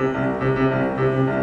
Música